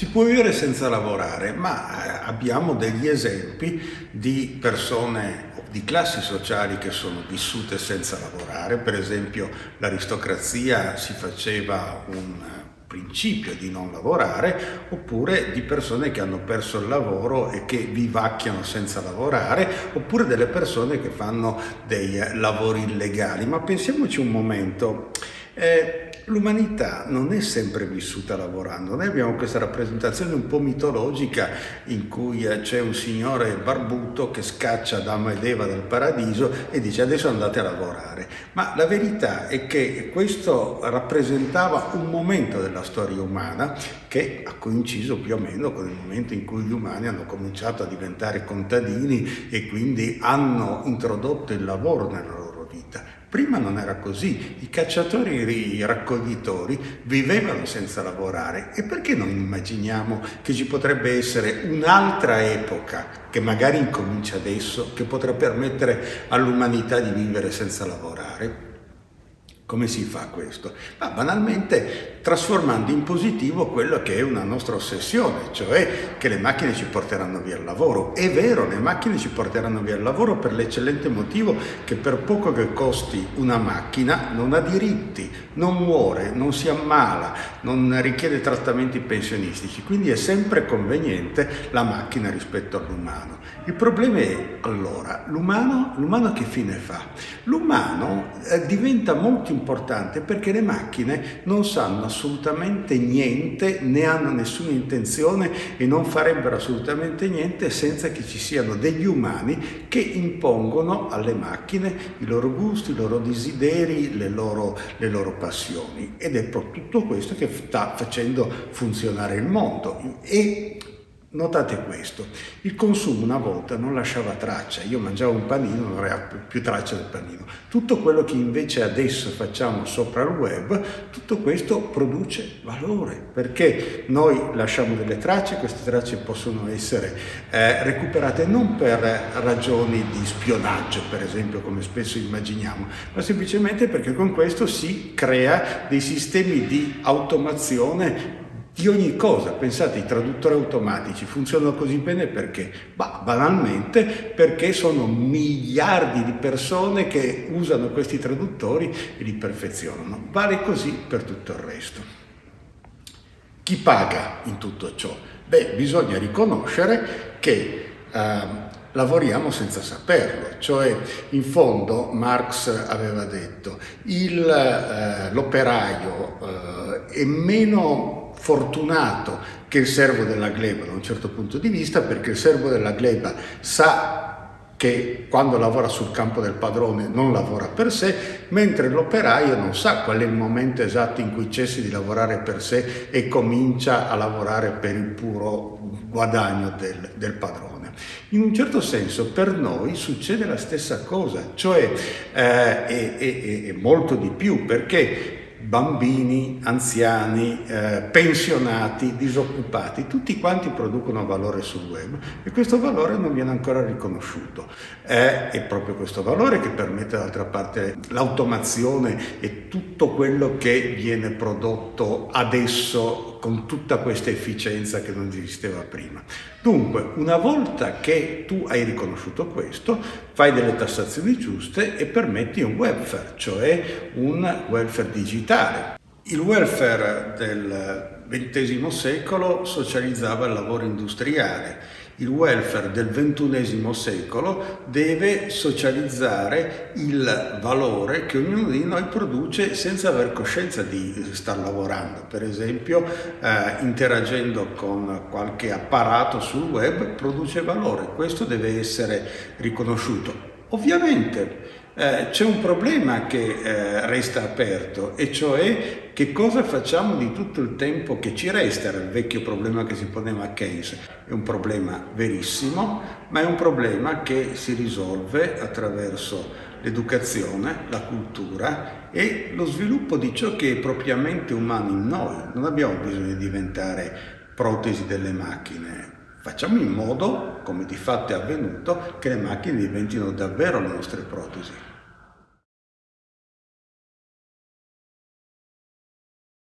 Si può vivere senza lavorare, ma eh, abbiamo degli esempi di persone di classi sociali che sono vissute senza lavorare, per esempio l'aristocrazia si faceva un principio di non lavorare, oppure di persone che hanno perso il lavoro e che vivacchiano senza lavorare, oppure delle persone che fanno dei lavori illegali. Ma pensiamoci un momento, eh, L'umanità non è sempre vissuta lavorando, noi abbiamo questa rappresentazione un po' mitologica in cui eh, c'è un signore barbuto che scaccia Adamo ed Eva dal paradiso e dice adesso andate a lavorare, ma la verità è che questo rappresentava un momento della storia umana che ha coinciso più o meno con il momento in cui gli umani hanno cominciato a diventare contadini e quindi hanno introdotto il lavoro nella loro. Prima non era così, i cacciatori e i raccoglitori vivevano senza lavorare e perché non immaginiamo che ci potrebbe essere un'altra epoca che magari incomincia adesso, che potrà permettere all'umanità di vivere senza lavorare? Come si fa questo? Ma banalmente trasformando in positivo quello che è una nostra ossessione, cioè che le macchine ci porteranno via il lavoro. È vero, le macchine ci porteranno via il lavoro per l'eccellente motivo che per poco che costi una macchina non ha diritti, non muore, non si ammala, non richiede trattamenti pensionistici, quindi è sempre conveniente la macchina rispetto all'umano. Il problema è allora, l'umano che fine fa? L'umano eh, diventa molto importante perché le macchine non sanno assolutamente niente, né hanno nessuna intenzione e non farebbero assolutamente niente senza che ci siano degli umani che impongono alle macchine i loro gusti, i loro desideri, le loro, le loro passioni. Ed è tutto questo che sta facendo funzionare il mondo. E Notate questo, il consumo una volta non lasciava traccia, io mangiavo un panino, non aveva più traccia del panino. Tutto quello che invece adesso facciamo sopra il web, tutto questo produce valore, perché noi lasciamo delle tracce, queste tracce possono essere eh, recuperate non per ragioni di spionaggio, per esempio, come spesso immaginiamo, ma semplicemente perché con questo si crea dei sistemi di automazione di ogni cosa. Pensate, i traduttori automatici funzionano così bene perché? Bah, banalmente perché sono miliardi di persone che usano questi traduttori e li perfezionano. Vale così per tutto il resto. Chi paga in tutto ciò? Beh, bisogna riconoscere che eh, lavoriamo senza saperlo, cioè in fondo Marx aveva detto eh, l'operaio eh, è meno fortunato che il servo della gleba da un certo punto di vista perché il servo della gleba sa che quando lavora sul campo del padrone non lavora per sé, mentre l'operaio non sa qual è il momento esatto in cui cessi di lavorare per sé e comincia a lavorare per il puro guadagno del, del padrone. In un certo senso per noi succede la stessa cosa, cioè eh, e, e, e molto di più, perché bambini, anziani, eh, pensionati, disoccupati, tutti quanti producono valore sul web e questo valore non viene ancora riconosciuto. È, è proprio questo valore che permette d'altra parte l'automazione e tutto quello che viene prodotto adesso con tutta questa efficienza che non esisteva prima. Dunque, una volta che tu hai riconosciuto questo, fai delle tassazioni giuste e permetti un welfare, cioè un welfare digitale. Il welfare del XX secolo socializzava il lavoro industriale, il welfare del XXI secolo deve socializzare il valore che ognuno di noi produce senza aver coscienza di star lavorando. Per esempio, eh, interagendo con qualche apparato sul web produce valore. Questo deve essere riconosciuto. Ovviamente eh, c'è un problema che eh, resta aperto e cioè che cosa facciamo di tutto il tempo che ci resta, era il vecchio problema che si poneva Keynes. È un problema verissimo, ma è un problema che si risolve attraverso l'educazione, la cultura e lo sviluppo di ciò che è propriamente umano in noi. Non abbiamo bisogno di diventare protesi delle macchine, Facciamo in modo, come di fatto è avvenuto, che le macchine diventino davvero le nostre protesi.